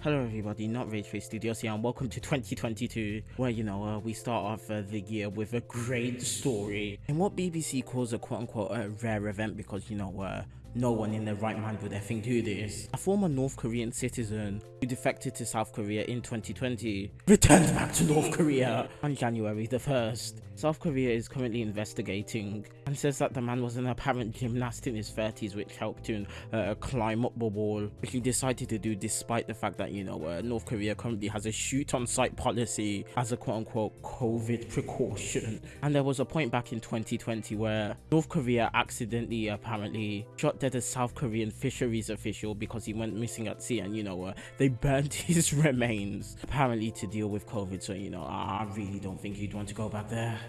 Hello everybody, not Rage Face Studios here and welcome to 2022 where you know uh, we start off uh, the year with a great story. And what BBC calls a quote unquote a rare event because you know uh, no one in their right mind would ever think do this. A former North Korean citizen who defected to South Korea in 2020 returned back to North Korea on January the 1st. South Korea is currently investigating and says that the man was an apparent gymnast in his 30s which helped him uh, climb up the wall, which he decided to do despite the fact that, you know, uh, North Korea currently has a shoot on sight policy as a quote unquote COVID precaution. And there was a point back in 2020 where North Korea accidentally apparently shot dead a South Korean fisheries official because he went missing at sea and, you know, uh, they burnt his remains apparently to deal with COVID. So, you know, I really don't think you'd want to go back there.